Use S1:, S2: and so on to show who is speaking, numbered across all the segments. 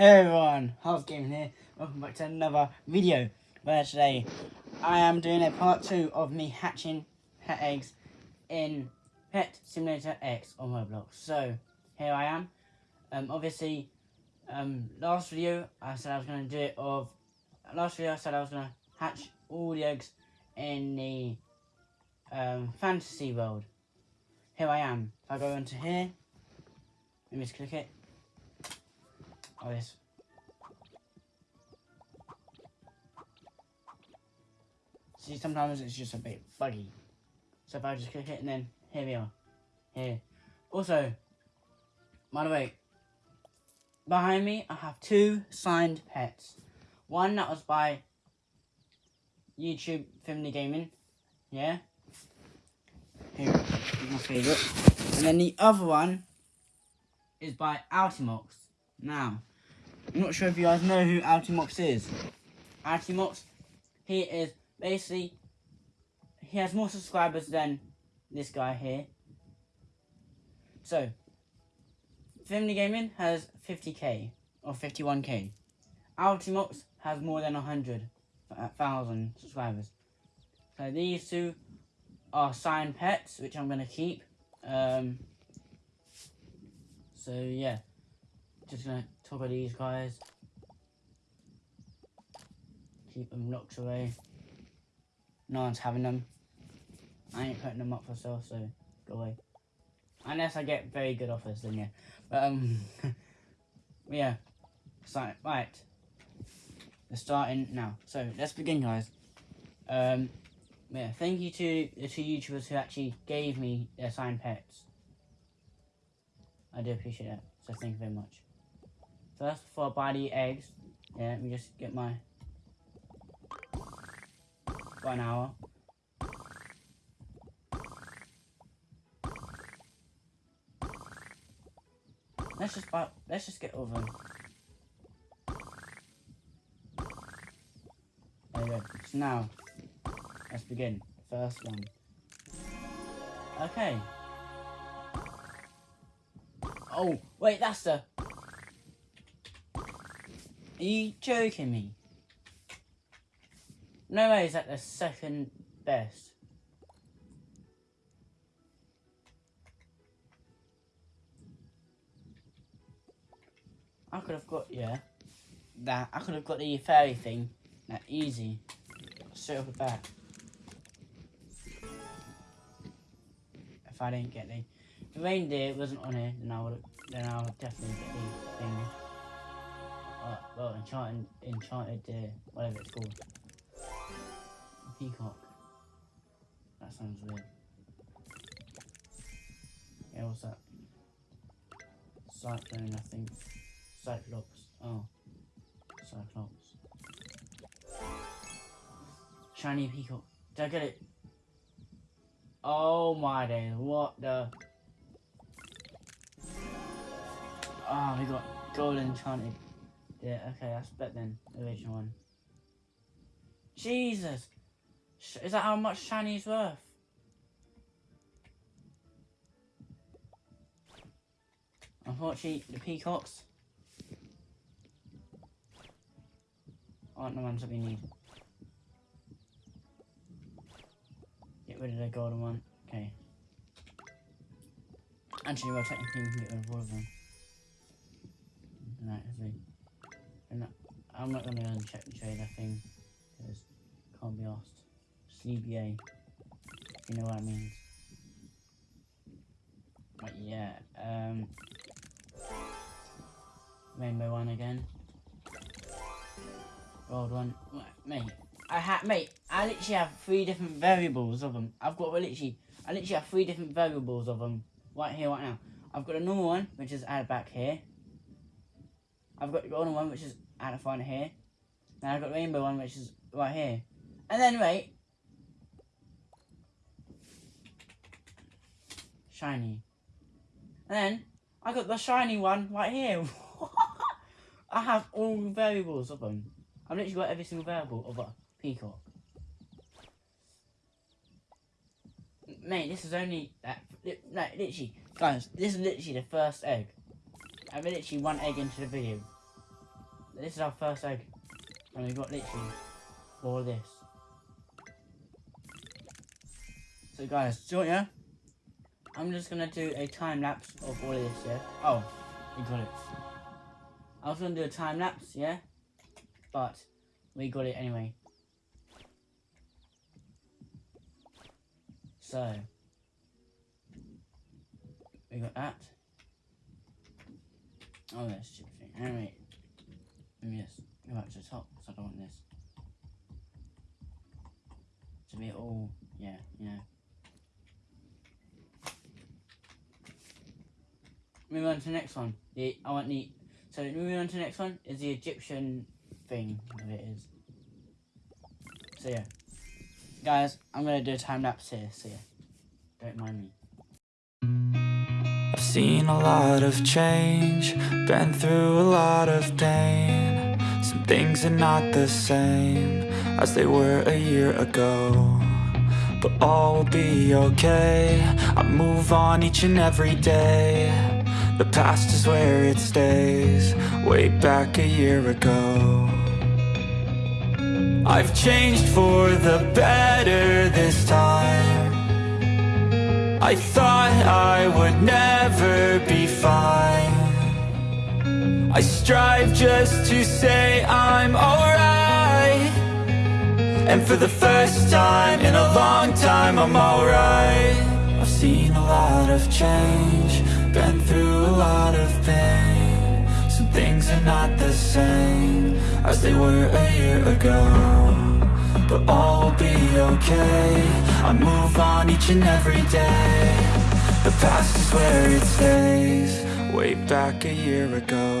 S1: Hey everyone, How's Gaming here. Welcome back to another video. Where today I am doing a part two of me hatching pet eggs in Pet Simulator X on Roblox. So here I am. Um, obviously, um, last video I said I was going to do it of. Last video I said I was going to hatch all the eggs in the um, fantasy world. Here I am. If I go into here, let me just click it. See, sometimes it's just a bit buggy. So if I just click it and then here we are. Here. Also, by the way, behind me I have two signed pets. One that was by YouTube Family Gaming. Yeah. Here, my favourite. And then the other one is by Altimox. Now, I'm not sure if you guys know who Altimox is. Altimox, he is basically, he has more subscribers than this guy here. So, Family Gaming has 50k, or 51k. Altimox has more than 100,000 subscribers. So these two are signed pets, which I'm going to keep. Um, so yeah, just going to talk of these guys. Keep them locked away. No one's having them. I ain't putting them up for sale, so go away. Unless I get very good offers, then yeah. But, um, yeah. So, right. We're starting now. So, let's begin, guys. Um, yeah, thank you to the two YouTubers who actually gave me their signed pets. I do appreciate that, so thank you very much. Before I buy the eggs, yeah, let me just get my one hour. Let's just buy, let's just get over. There we go. So now, let's begin. First one. Okay. Oh, wait, that's the... Are you joking me? No way is that the second best. I could have got, yeah, that. I could have got the fairy thing. That easy. Straight off the bat. If I didn't get the, the reindeer wasn't on here, then I would then I would definitely get the enchanted, enchanted, uh, whatever it's called. Peacock. That sounds weird. Yeah, what's that? Cyclone, I think. Cyclops. Oh. Cyclops. Shiny peacock. Did I get it? Oh my days, what the... Oh, we got gold enchanted. Yeah, okay, that's better than the original one. Jesus! Is that how much shiny is worth? Unfortunately, the peacocks aren't the ones that we need. Get rid of the golden one. Okay. Actually, well, technically we can get rid of all of them. Right, I'm not going to uncheck the trader thing, because can't be asked. CBA. You know what I mean. But yeah, um Rainbow one again. Gold one. Mate, I have mate, I literally have three different variables of them. I've got literally I literally have three different variables of them right here, right now. I've got a normal one, which is added back here. I've got the golden one, which is added front here. Now I've got the rainbow one, which is right here. And then wait, shiny. And then I got the shiny one right here. I have all the variables of them. I've literally got every single variable of a peacock. Mate, this is only that. No, literally, guys, this is literally the first egg. I've literally one egg into the video. This is our first egg. And we got literally all of this. So guys, so yeah, I'm just gonna do a time lapse of all of this, yeah? Oh, we got it. I was gonna do a time lapse, yeah? But we got it anyway. So we got that. Oh, that's stupid thing. Anyway, let me just go back to the top because I don't want this to be all, yeah, you know. Moving on to the next one. The I want the so moving on to the next one is the Egyptian thing. It is. So yeah, guys, I'm gonna do a time lapse here. So yeah, don't mind me.
S2: Seen a lot of change, been through a lot of pain. Some things are not the same as they were a year ago. But all will be okay. I move on each and every day. The past is where it stays, way back a year ago. I've changed for the better this time. I thought I would never be fine. I strive just to say I'm alright. And for the first time in a long time I'm alright. I've seen a lot of change Been through a lot of pain. Some things are not the same As they were a year ago but all will be okay. I move on each and every day. The past is where it stays. Way back a year ago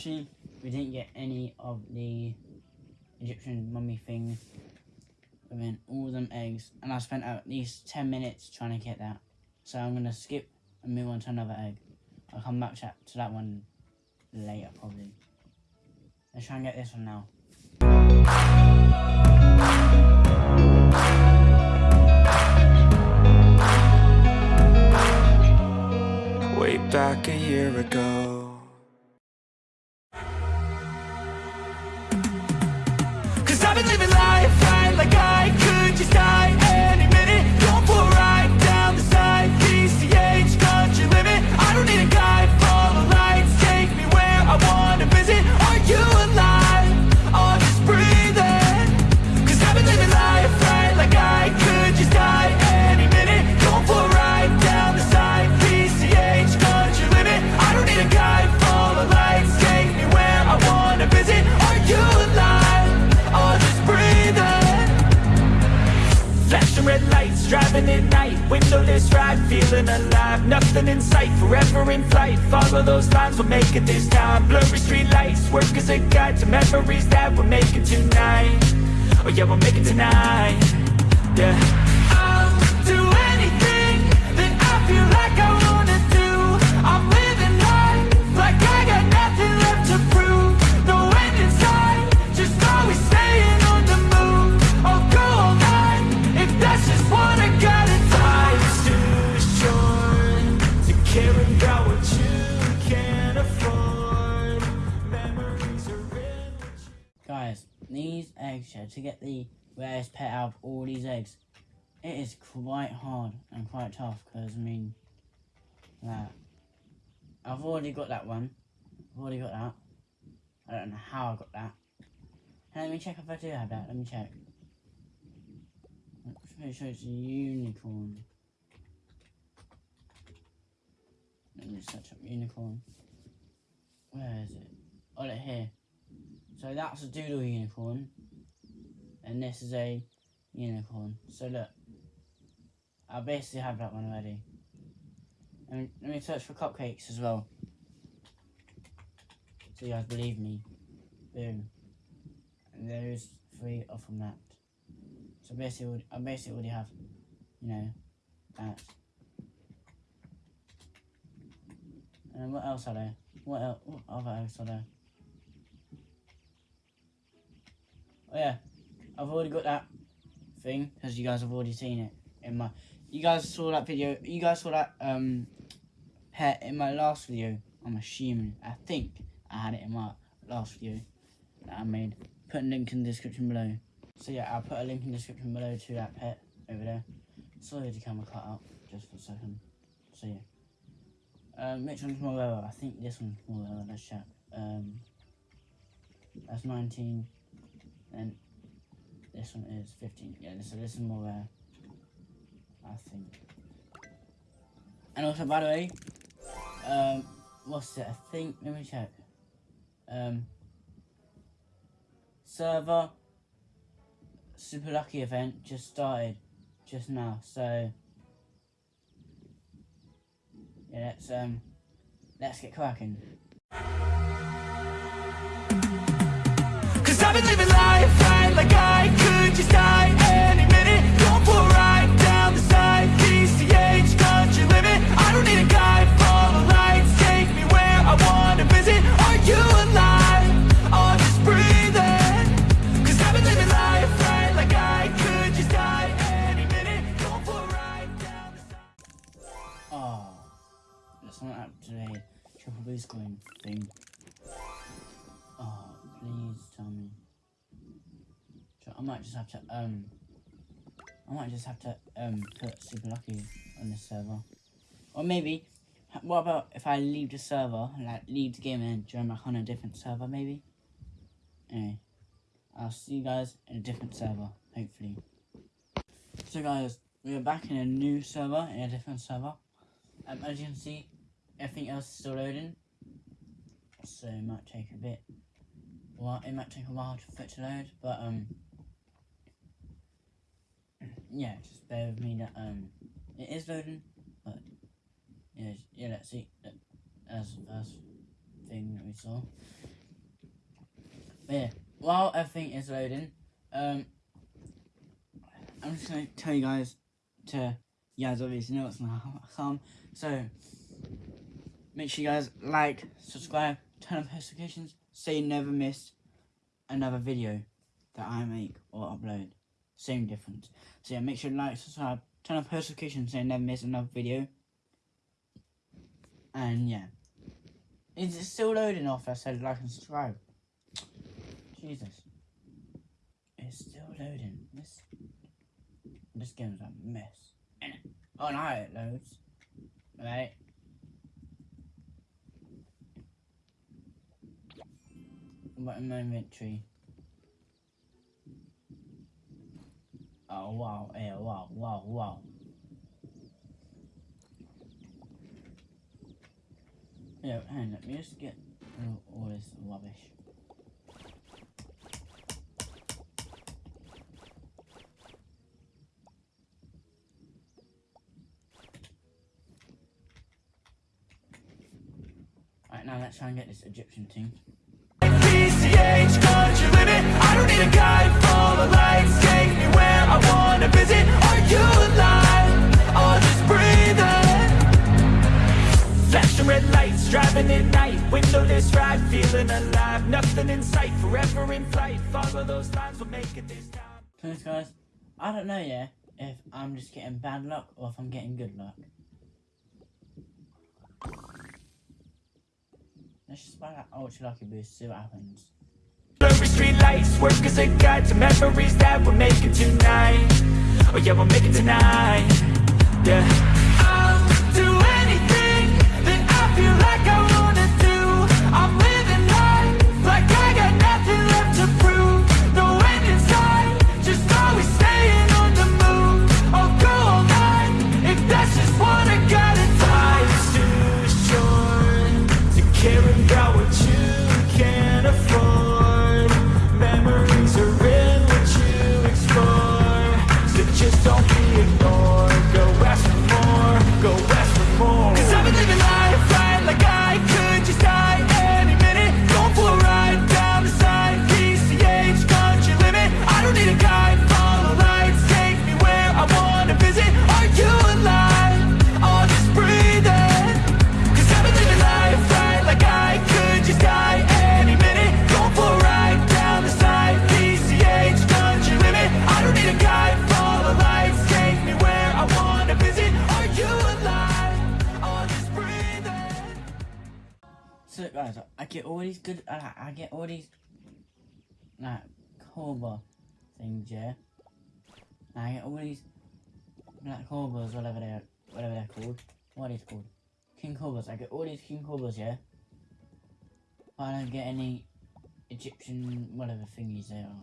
S1: unfortunately, we didn't get any of the Egyptian mummy thing within all them eggs. And I spent at least 10 minutes trying to get that. So I'm going to skip and move on to another egg. I'll come back to that one later, probably. Let's try and get this one now. Way back a year ago
S2: nothing in sight Forever in flight. Follow those lines, we'll make it this time. Blurry street lights Work as a guide to memories that we're making tonight. Oh yeah, we'll make it tonight. Yeah
S1: to get the rarest pet out of all these eggs. It is quite hard and quite tough because I mean, that I've already got that one. I've already got that. I don't know how I got that. Let me check if I do have that. Let me check. Let's make sure it's a unicorn. Let me search up unicorn. Where is it? Oh, look here. So that's a doodle unicorn. And this is a unicorn. So look. I basically have that one already. And let me search for cupcakes as well. So you guys believe me. Boom. And there's three off from that. So basically, I basically already have, you know, that. And what else are there? What else? What other eggs are there? Oh yeah, I've already got that thing because you guys have already seen it in my. You guys saw that video. You guys saw that um pet in my last video. I'm assuming. I think I had it in my last video that I made. Put a link in the description below. So yeah, I'll put a link in the description below to that pet over there. Sorry the camera cut out just for a second. So yeah. Um, which one's more rare? I think this one's more rare. Let's check. Um, that's 19. And this one is 15. Yeah, so this is more rare. I think. And also, by the way, um, what's it? I think, let me check. Um, server super lucky event just started just now, so yeah, let's um, let's get cracking.
S2: Cause I've been living life right like I just die I
S1: might just have to um. I might just have to um put super lucky on this server, or maybe. What about if I leave the server, like leave the game and join back on a different server, maybe? Anyway, I'll see you guys in a different server, hopefully. So guys, we are back in a new server, in a different server. Um, as you can see, everything else is still loading. So it might take a bit. Well, it might take a while for it to load, but um, yeah, just bear with me that um, it is loading, but yeah, yeah. Let's see. That- That's the first thing that we saw. But yeah, while everything is loading, um, I'm just gonna tell you guys to you guys obviously know what's gonna come. So make sure you guys like, subscribe, turn on notifications, so you never miss another video that I make or upload. Same difference. So yeah, make sure to like, subscribe, turn on post notifications so you never miss another video. And yeah. Is it still loading off? I said like and subscribe. Jesus. It's still loading. This this game's a mess. Oh no, it loads. Right. What my inventory? Oh wow, yeah, wow, wow, wow. Yeah, hang on, let me just get all, all this rubbish. Right now, let's try and get this Egyptian.
S2: PCH driving at night Windowless ride, feeling alive Nothing in sight, forever in flight Follow those lines, we'll make it this time
S1: Thanks, guys. I don't know, yeah, if I'm just getting bad luck or if I'm getting good luck. Let's just buy that ultra lucky boost, see what happens
S2: Blurry street lights,
S3: work as a guide to memories that we're making tonight. Oh yeah, we'll make it tonight. Yeah.
S1: Good. I, I get all these like cobra things, yeah. I get all these black cobras, whatever they're whatever they're called. What these called? King cobras. I get all these king cobras, yeah. But I don't get any Egyptian whatever thingies they are.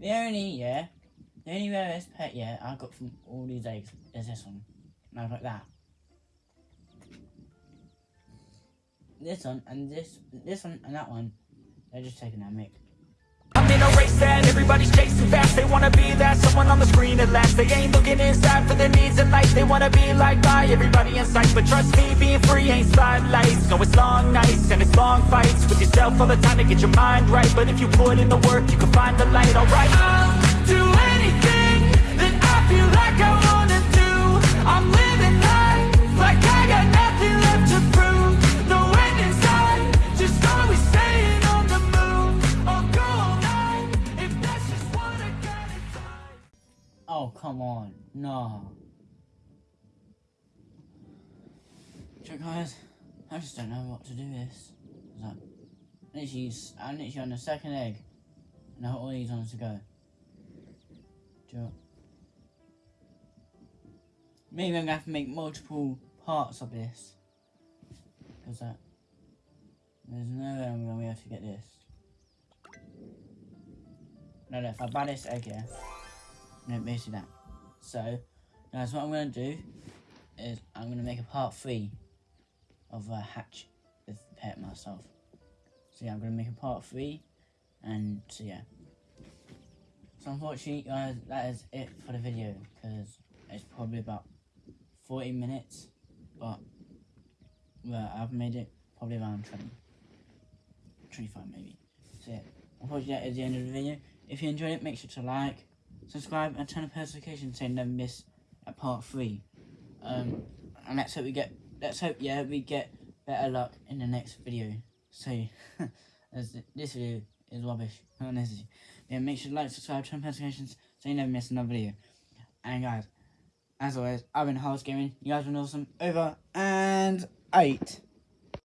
S1: The only yeah, the only rarest pet yeah I got from all these eggs is this one. And I got that. This one and this this one and that one. They're just taking that mic.
S3: I'm in a race that everybody's chasing fast. They wanna be that someone on the screen at last. They ain't looking inside for their needs in life. They wanna be liked by everybody in sight. But trust me, being free ain't spotlights. No, it's long nights and it's long fights. With yourself all the time to get your mind right. But if you put in the work, you can find the light, alright I'll do anything that I feel like I wanna do. I'm living life
S1: Oh come on, no. So guys, I just don't know what to do this. So, literally, s- I'm literally on the second egg, and I got all these on to go. Do Maybe I'm gonna have to make multiple parts of this. Because that. There's no way I'm gonna be able to get this. No, no, if I buy this egg here. No, basically that. So, guys, what I'm gonna do is I'm gonna make a part three of a hatch with pet myself. So yeah, I'm gonna make a part three, and so yeah. So unfortunately, guys, that is it for the video because it's probably about 40 minutes, but well, I've made it probably around 20, 25 maybe. So yeah, unfortunately, that is the end of the video. If you enjoyed it, make sure to like, subscribe, and turn on notifications so you never miss a part three. Um, and let's hope we get, let's hope yeah we get better luck in the next video. So, as this video is rubbish, honestly. Yeah, make sure to like, subscribe, turn on notifications so you never miss another video. And guys, as always, I've been House Gaming. You guys have been awesome. Over and eight.